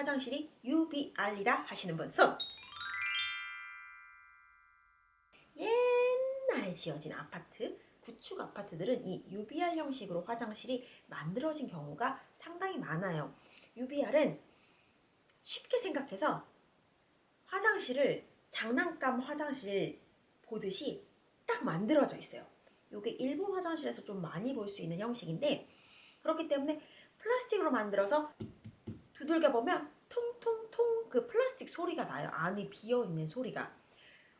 화장실이 UBR이다 하시는 분 손! 옛날에 지어진 아파트, 구축 아파트들은 이 UBR 형식으로 화장실이 만들어진 경우가 상당히 많아요. UBR은 쉽게 생각해서 화장실을 장난감 화장실 보듯이 딱 만들어져 있어요. 이게 일본 화장실에서 좀 많이 볼 수 있는 형식인데 그렇기 때문에 플라스틱으로 만들어서 두들겨 보면 통통통 그 플라스틱 소리가 나요. 안이 비어 있는 소리가.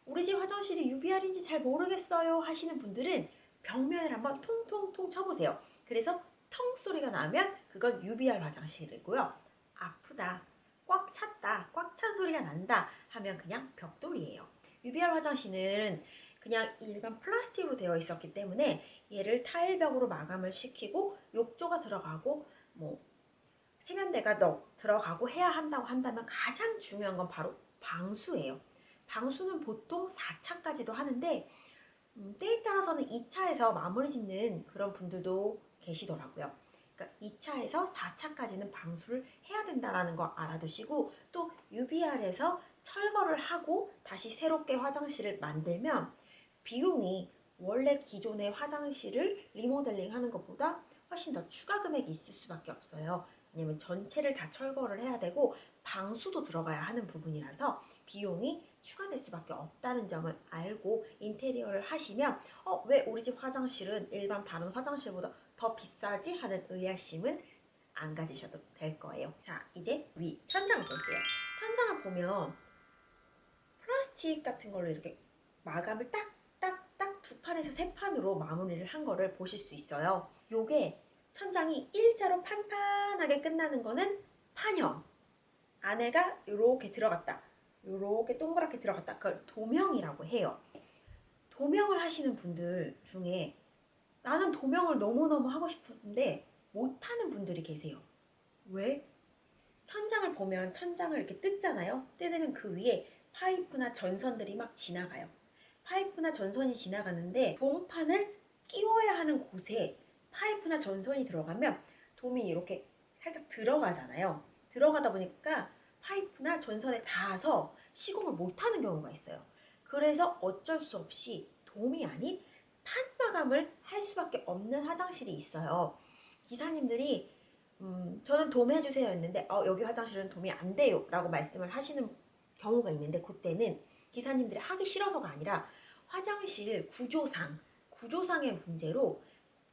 우리 집 화장실이 UBR인지 잘 모르겠어요 하시는 분들은 벽면을 한번 통통통 쳐보세요. 그래서 텅 소리가 나면 그건 UBR 화장실이고요. 아프다, 꽉 찼다, 꽉 찬 소리가 난다 하면 그냥 벽돌이에요. UBR 화장실은 그냥 일반 플라스틱으로 되어 있었기 때문에 얘를 타일벽으로 마감을 시키고 욕조가 들어가고 뭐 세면대가 너 들어가고 해야 한다고 한다면 가장 중요한 건 바로 방수예요. 방수는 보통 4차까지도 하는데 음, 때에 따라서는 2차에서 마무리 짓는 그런 분들도 계시더라고요. 그러니까 2차에서 4차까지는 방수를 해야 된다는 거 알아두시고 또 UBR에서 철거를 하고 다시 새롭게 화장실을 만들면 비용이 원래 기존의 화장실을 리모델링 하는 것보다 훨씬 더 추가 금액이 있을 수밖에 없어요. 왜냐면 전체를 다 철거를 해야 되고 방수도 들어가야 하는 부분이라서 비용이 추가될 수밖에 없다는 점을 알고 인테리어를 하시면 어, 왜 우리 집 화장실은 일반 다른 화장실보다 더 비싸지? 하는 의아심은 안 가지셔도 될 거예요. 자, 이제 위 천장을 볼게요. 천장을 보면 플라스틱 같은 걸로 이렇게 마감을 딱딱딱 두 판에서 세 판으로 마무리를 한 거를 보실 수 있어요. 요게 천장이 일자로 판판하게 끝나는 거는 판형. 안에가 이렇게 들어갔다. 이렇게 동그랗게 들어갔다. 그걸 도명이라고 해요. 도명을 하시는 분들 중에 나는 도명을 너무너무 하고 싶은데 못하는 분들이 계세요. 왜? 천장을 보면 천장을 이렇게 뜯잖아요. 뜯으면 그 위에 파이프나 전선들이 막 지나가요. 파이프나 전선이 지나가는데 동판을 끼워야 하는 곳에 파이프나 전선이 들어가면 돔이 이렇게 살짝 들어가잖아요. 들어가다 보니까 파이프나 전선에 닿아서 시공을 못하는 경우가 있어요. 그래서 어쩔 수 없이 돔이 아닌 판마감을 할 수밖에 없는 화장실이 있어요. 기사님들이 음, 저는 돔 해주세요 했는데 어, 여기 화장실은 돔이 안 돼요 라고 말씀을 하시는 경우가 있는데 그때는 기사님들이 하기 싫어서가 아니라 화장실 구조상 구조상의 문제로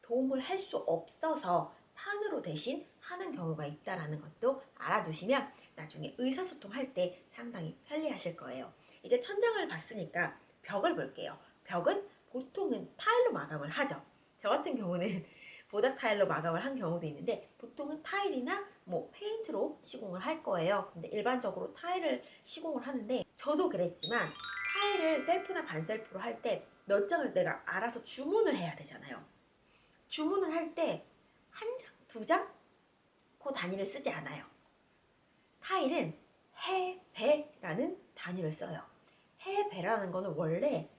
도움을 할 수 없어서 판으로 대신 하는 경우가 있다라는 것도 알아두시면 나중에 의사소통할 때 상당히 편리하실 거예요. 이제 천장을 봤으니까 벽을 볼게요. 벽은 보통은 타일로 마감을 하죠. 저 같은 경우는 보닥 타일로 마감을 한 경우도 있는데 보통은 타일이나 뭐 페인트로 시공을 할 거예요. 근데 일반적으로 타일을 시공을 하는데 저도 그랬지만 타일을 셀프나 반셀프로 할 때 몇 장을 내가 알아서 주문을 해야 되잖아요. 주문을 할 때 한 장, 두 장? 그 단위를 쓰지 않아요. 타일은 해 배라는 단위를 써요. 해 배라는 거는 원래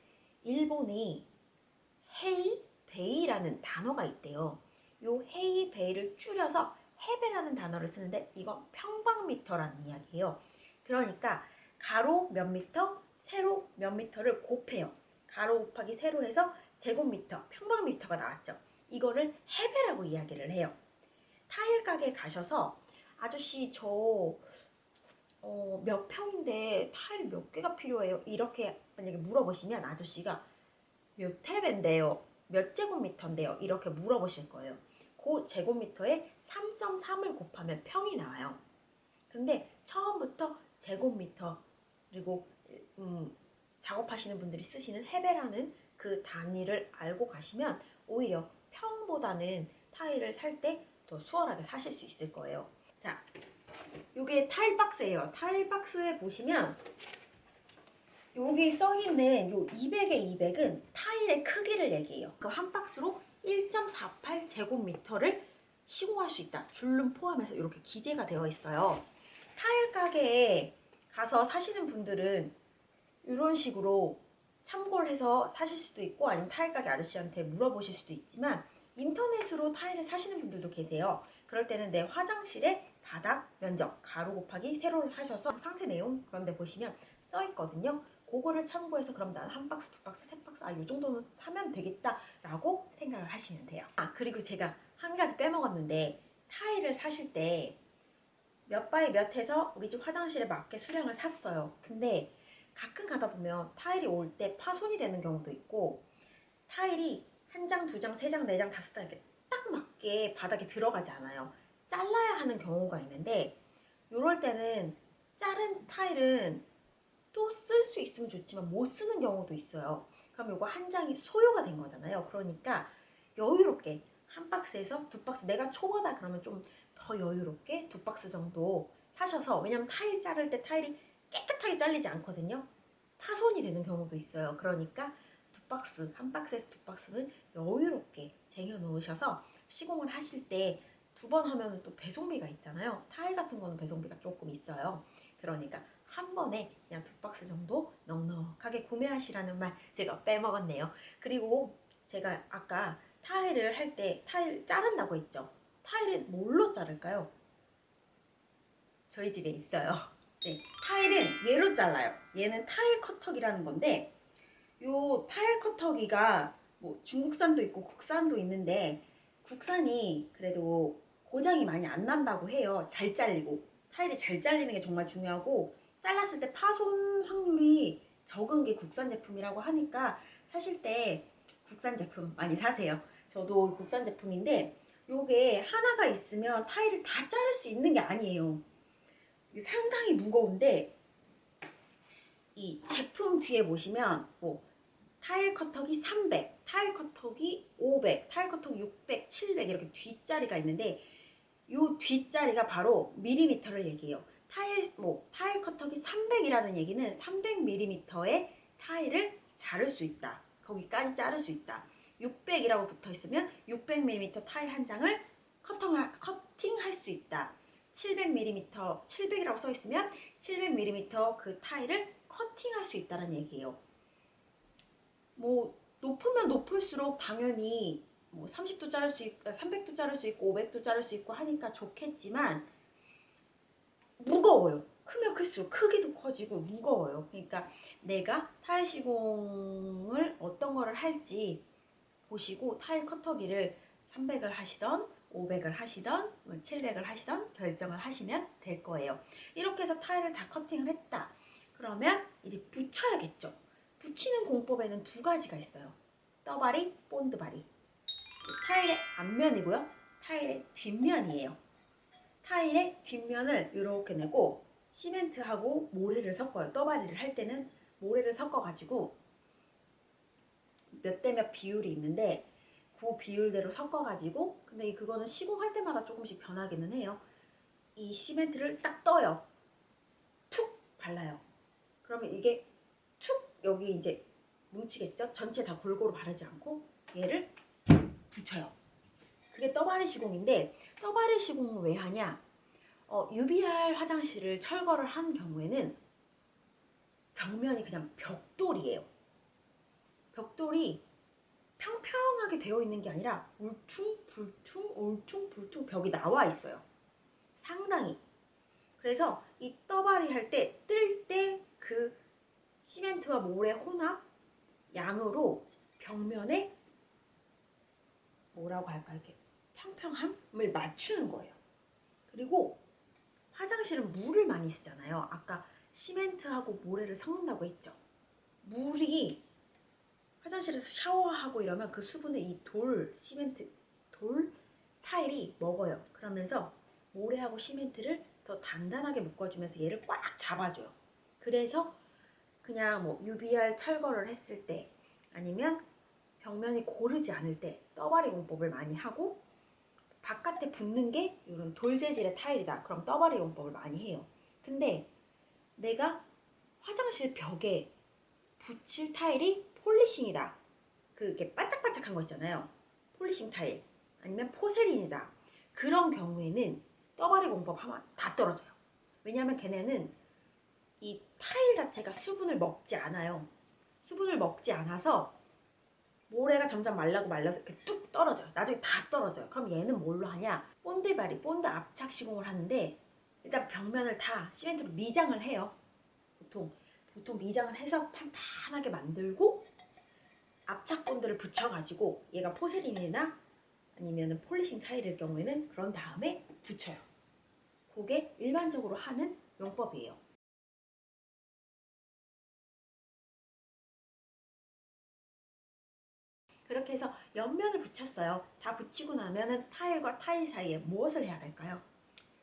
일본에 平米라는 단어가 있대요. 요 平米를 줄여서 헤베라는 단어를 쓰는데 이건 평방미터라는 이야기예요. 그러니까 가로 몇 미터, 세로 몇 미터를 곱해요. 가로 곱하기 세로 해서 제곱미터, 평방미터가 나왔죠. 이거를 헤베라고 이야기를 해요. 타일 가게 가셔서 아저씨 저 어, 몇 평인데 타일 몇 개가 필요해요? 이렇게 만약에 물어보시면 아저씨가 몇 해배인데요? 몇 제곱미터인데요? 이렇게 물어보실 거예요. 그 제곱미터에 3.3을 곱하면 평이 나와요. 근데 처음부터 제곱미터 그리고 음, 작업하시는 분들이 쓰시는 해배라는 그 단위를 알고 가시면 오히려 평보다는 타일을 살 때 더 수월하게 사실 수 있을 거예요. 자, 요게 타일 박스예요. 타일 박스에 보시면 여기 써있는 요 200의 200은 타일의 크기를 얘기해요. 그 한 박스로 1.48 제곱미터를 시공할 수 있다. 줄룸 포함해서 이렇게 기재가 되어 있어요. 타일 가게에 가서 사시는 분들은 이런 식으로 참고를 해서 사실 수도 있고 아니면 타일 가게 아저씨한테 물어보실 수도 있지만 인터넷으로 타일을 사시는 분들도 계세요. 그럴 때는 내 화장실에 바닥 면적 가로 곱하기 세로를 하셔서 상세 내용 그런데 보시면 써 있거든요. 그거를 참고해서 그럼 나는 한 박스, 두 박스, 세 박스 아 이 정도는 사면 되겠다 라고 생각을 하시면 돼요. 아 그리고 제가 한 가지 빼먹었는데 타일을 사실 때 몇 by 몇 해서 우리 집 화장실에 맞게 수량을 샀어요. 근데 가끔 가다 보면 타일이 올 때 파손이 되는 경우도 있고 타일이 한 장, 두 장, 세 장, 네 장, 다섯 장 이렇게 딱 맞게 바닥에 들어가지 않아요. 잘라야 하는 경우가 있는데 이럴 때는 자른 타일은 또 쓸 수 있으면 좋지만 못 쓰는 경우도 있어요. 그럼 이거 한 장이 소요가 된 거잖아요. 그러니까 여유롭게 한 박스에서 두 박스 내가 초보다 그러면 좀 더 여유롭게 두 박스 정도 사셔서 왜냐면 타일 자를 때 타일이 깨끗하게 잘리지 않거든요. 파손이 되는 경우도 있어요. 그러니까 두 박스, 한 박스에서 두 박스는 여유롭게 쟁여 놓으셔서 시공을 하실 때 두 번 하면 또 배송비가 있잖아요. 타일 같은 거는 배송비가 조금 있어요. 그러니까 한 번에 그냥 두 박스 정도 넉넉하게 구매하시라는 말 제가 빼먹었네요. 그리고 제가 아까 타일을 할 때 타일 자른다고 했죠. 타일은 뭘로 자를까요? 저희 집에 있어요. 네, 타일은 얘로 잘라요. 얘는 타일 커터기라는 건데 요 타일 커터기가 뭐 중국산도 있고 국산도 있는데 국산이 그래도 고장이 많이 안 난다고 해요. 잘 잘리고 타일이 잘 잘리는 게 정말 중요하고 잘랐을 때 파손 확률이 적은 게 국산 제품이라고 하니까 사실 때 국산 제품 많이 사세요. 저도 국산 제품인데 요게 하나가 있으면 타일을 다 자를 수 있는 게 아니에요. 상당히 무거운데 이 제품 뒤에 보시면 뭐 타일 커터기 300, 타일 커터기 500, 타일 커터기 600, 700 이렇게 뒷자리가 있는데 요 뒷자리가 바로 밀리미터를 얘기해요. 타일 뭐 타일 커터기 300이라는 얘기는 300mm의 타일을 자를 수 있다. 거기까지 자를 수 있다. 600이라고 붙어 있으면 600mm 타일 한 장을 커팅, 커팅할 수 있다. 700mm, 700이라고 써 있으면 700mm 그 타일을 커팅할 수 있다는 얘기예요. 뭐 높으면 높을수록 당연히 뭐 30도 자를 수 있고 300도 자를 수 있고 500도 자를 수 있고 하니까 좋겠지만 무거워요. 크면 클수록 크기도 커지고 무거워요. 그러니까 내가 타일 시공을 어떤 거를 할지 보시고 타일 커터기를 300을 하시던 500을 하시던 700을 하시던 결정을 하시면 될 거예요. 이렇게 해서 타일을 다 커팅을 했다. 그러면 이제 붙여야겠죠. 붙이는 공법에는 두 가지가 있어요. 떠바리, 본드바리. 타일의 앞면이고요. 타일의 뒷면이에요. 타일의 뒷면을 이렇게 내고 시멘트하고 모래를 섞어요. 떠바리를 할 때는 모래를 섞어가지고 몇 대 몇 비율이 있는데 그 비율대로 섞어가지고 근데 그거는 시공할 때마다 조금씩 변하기는 해요. 이 시멘트를 딱 떠요. 툭 발라요. 그러면 이게 툭 여기 이제 뭉치겠죠? 전체 다 골고루 바르지 않고 얘를 붙여요. 그게 떠바리 시공인데 떠바리 시공은 왜 하냐? 어, UBR 화장실을 철거를 한 경우에는 벽면이 그냥 벽돌이에요. 벽돌이 평평하게 되어 있는 게 아니라 울퉁불퉁 울퉁불퉁 벽이 나와 있어요. 상당히. 그래서 이 떠바리 할 때 뜰 때 그 시멘트와 모래 혼합 양으로 벽면에 뭐라고 할까 이렇게 평평함을 맞추는 거예요. 그리고 화장실은 물을 많이 쓰잖아요. 아까 시멘트하고 모래를 섞는다고 했죠. 물이 화장실에서 샤워하고 이러면 그 수분을 이 돌, 시멘트, 돌, 타일이 먹어요. 그러면서 모래하고 시멘트를 더 단단하게 묶어주면서 얘를 꽉 잡아줘요. 그래서 그냥 뭐 UBR 철거를 했을 때 아니면 벽면이 고르지 않을 때 떠바리 공법을 많이 하고 바깥에 붙는 게 이런 돌 재질의 타일이다. 그럼 떠바리 공법을 많이 해요. 근데 내가 화장실 벽에 붙일 타일이 polishing이다. 그게 반짝반짝한 거 있잖아요. polishing 타일 아니면 porcelain이다. 그런 경우에는 떠바리 공법 하면 다 떨어져요. 왜냐하면 걔네는 이 타일 자체가 수분을 먹지 않아요. 수분을 먹지 않아서 모래가 점점 말라고 말라서 이렇게 뚝 떨어져요. 나중에 다 떨어져요. 그럼 얘는 뭘로 하냐? 본드바리, 본드 압착 시공을 하는데 일단 벽면을 다 시멘트로 미장을 해요. 보통 보통 미장을 해서 판판하게 만들고 압착본드를 붙여가지고 얘가 포세린이나 아니면 폴리싱 타일일 경우에는 그런 다음에 붙여요. 그게 일반적으로 하는 용법이에요. 그렇게 해서 옆면을 붙였어요. 다 붙이고 나면은 타일과 타일 사이에 무엇을 해야 될까요?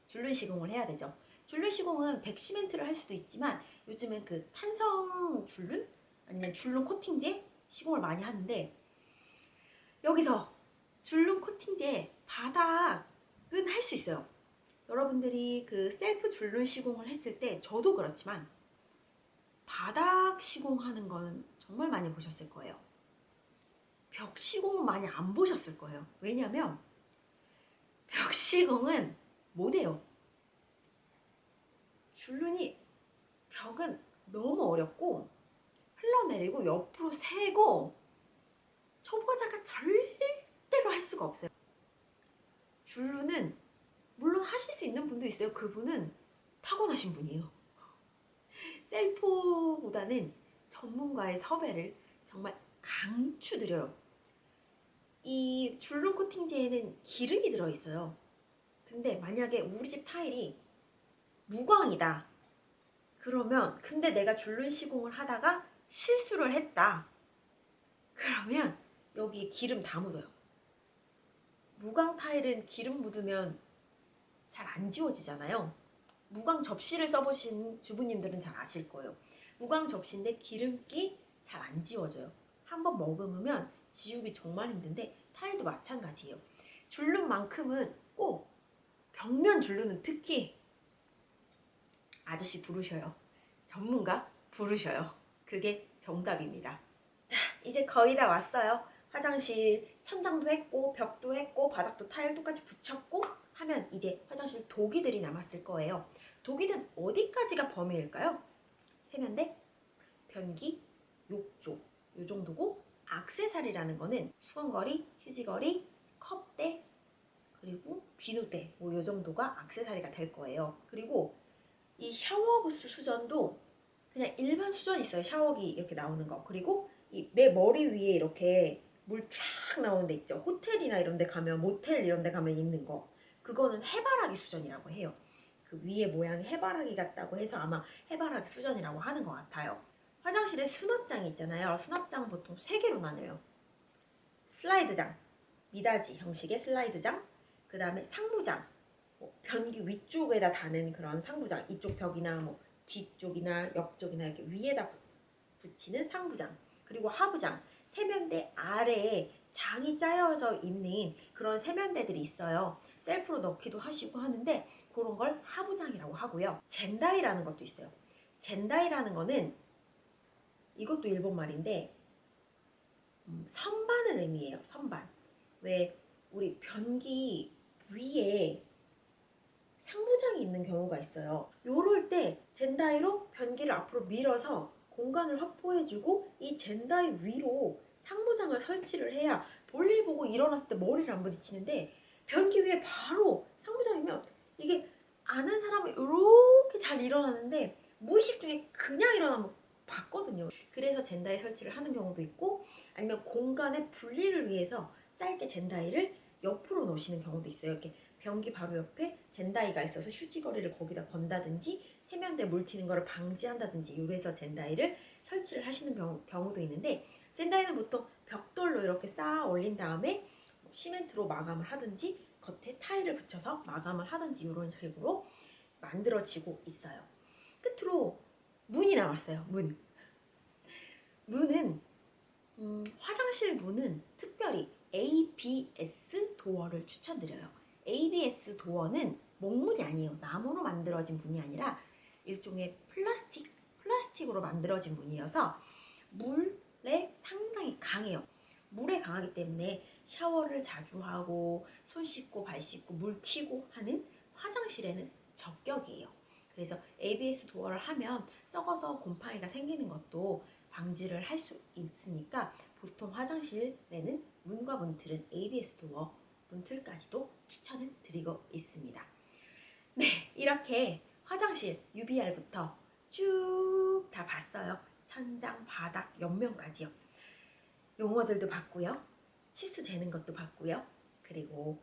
줄눈 시공을 해야 되죠. 줄눈 시공은 백시멘트를 할 수도 있지만 요즘은 그 탄성 줄눈 아니면 줄눈 코팅제 시공을 많이 하는데 여기서 줄눈 코팅제 바닥은 할 수 있어요. 여러분들이 그 셀프 줄눈 시공을 했을 때 저도 그렇지만 바닥 시공하는 거는 정말 많이 보셨을 거예요. 벽 시공은 많이 안 보셨을 거예요. 왜냐면 벽 시공은 못해요. 줄눈이 벽은 너무 어렵고 흘러내리고 옆으로 세고 초보자가 절대로 할 수가 없어요. 줄눈은 물론 하실 수 있는 분도 있어요. 그분은 타고나신 분이에요. 셀프보다는 전문가의 섭외를 정말 강추드려요. 이 줄눈 코팅제에는 기름이 들어있어요. 근데 만약에 우리 집 타일이 무광이다. 그러면 근데 내가 줄눈 시공을 하다가 실수를 했다. 그러면 여기에 기름 다 묻어요. 무광 타일은 기름 묻으면 잘 안 지워지잖아요. 무광 접시를 써보신 주부님들은 잘 아실 거예요. 무광 접시인데 기름기 잘 안 지워져요. 한번 머금으면 지우기 정말 힘든데 타일도 마찬가지예요. 줄눈만큼은 꼭 벽면 줄눈은 특히 아저씨 부르셔요. 전문가 부르셔요. 그게 정답입니다. 자, 이제 거의 다 왔어요. 화장실 천장도 했고 벽도 했고 바닥도 타일 똑같이 붙였고 하면 이제 화장실 도기들이 남았을 거예요. 도기는 어디까지가 범위일까요? 세면대, 변기, 욕조 요 정도고 악세사리라는 거는 수건거리, 휴지거리, 컵대 그리고 비누대 뭐요 정도가 악세사리가 될 거예요. 그리고 이 샤워부스 수전도 그냥 일반 수전 있어요. 샤워기 이렇게 나오는 거. 그리고 이 내 머리 위에 이렇게 물 쫙 나오는 데 있죠. 호텔이나 이런 데 가면 모텔 이런 데 가면 있는 거. 그거는 해바라기 수전이라고 해요. 그 위에 모양이 해바라기 같다고 해서 아마 해바라기 수전이라고 하는 것 같아요. 화장실에 수납장이 있잖아요. 수납장 보통 세 개로 나눠요. 슬라이드장, 미닫이 형식의 슬라이드장, 그 다음에 상부장, 뭐 변기 위쪽에다 다는 그런 상부장, 이쪽 벽이나 뭐 뒤쪽이나 옆쪽이나 이렇게 위에다 붙이는 상부장, 그리고 하부장, 세면대 아래에 장이 짜여져 있는 그런 세면대들이 있어요. 셀프로 넣기도 하시고 하는데 그런 걸 하부장이라고 하고요. 젠다이라는 것도 있어요. 젠다이라는 거는 이것도 일본 말인데 음, 선반을 의미해요. 선반. 왜 우리 변기 위에 상부장이 있는 경우가 있어요. 요럴 때 젠다이로 변기를 앞으로 밀어서 공간을 확보해주고 이 젠다이 위로 상부장을 설치를 해야 볼일 보고 일어났을 때 머리를 안 부딪히는데 변기 위에 바로 상부장이면 이게 아는 사람은 이렇게 잘 일어나는데 무의식 중에 그냥 일어나면 봤거든요. 그래서 젠다이 설치를 하는 경우도 있고 아니면 공간의 분리를 위해서 짧게 젠다이를 옆으로 놓으시는 경우도 있어요. 이렇게 변기 바로 옆에 젠다이가 있어서 휴지거리를 거기다 건다든지 세면대 물 튀는 거를 방지한다든지 이래서 젠다이를 설치를 하시는 경우, 도 있는데 젠다이는 보통 벽돌로 이렇게 쌓아 올린 다음에 뭐 시멘트로 마감을 하든지 겉에 타일을 붙여서 마감을 하든지 이런 식으로 만들어지고 있어요. 끝으로 문이 나왔어요. 문. 문은 음, 화장실 문은 특별히 ABS 도어를 추천드려요. ABS 도어는 목문이 아니에요. 나무로 만들어진 문이 아니라 일종의 플라스틱, 플라스틱으로 만들어진 문이어서 물에 상당히 강해요. 물에 강하기 때문에 샤워를 자주 하고 손 씻고 발 씻고 물 튀고 하는 화장실에는 적격이에요. 그래서 ABS 도어를 하면 썩어서 곰팡이가 생기는 것도 방지를 할 수 있으니까 보통 화장실에는 문과 문틀은 ABS 도어 문틀까지도 추천을 드리고 있습니다. 네, 이렇게 화장실 UBR부터 쭉 다 봤어요. 천장, 바닥, 옆면까지요. 용어들도 봤고요. 치수 재는 것도 봤고요. 그리고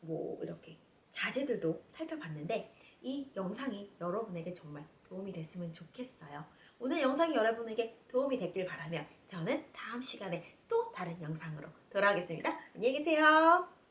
뭐 이렇게 자재들도 살펴봤는데 이 영상이 여러분에게 정말 도움이 됐으면 좋겠어요. 오늘 영상이 여러분에게 도움이 됐길 바라며 저는 다음 시간에 또 다른 영상으로 돌아오겠습니다. 안녕히 계세요.